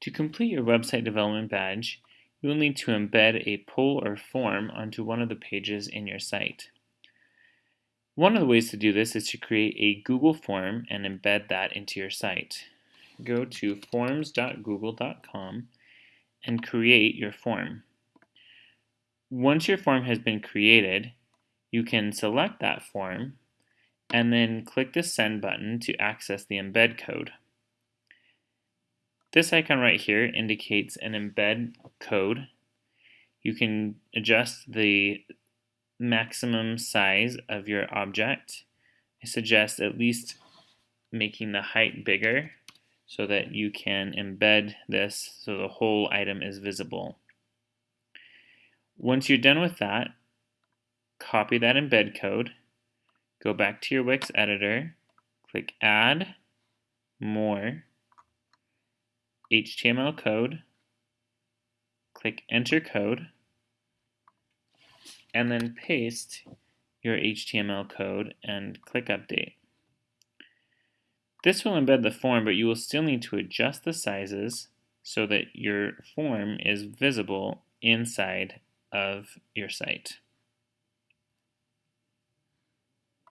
To complete your website development badge, you will need to embed a poll or form onto one of the pages in your site. One of the ways to do this is to create a Google form and embed that into your site. Go to forms.google.com and create your form. Once your form has been created, you can select that form and then click the send button to access the embed code. This icon right here indicates an embed code. You can adjust the maximum size of your object. I suggest at least making the height bigger so that you can embed this so the whole item is visible. Once you're done with that, copy that embed code, go back to your Wix editor, click Add, More, HTML code, click Enter Code, and then paste your HTML code and click Update. This will embed the form, but you will still need to adjust the sizes so that your form is visible inside of your site.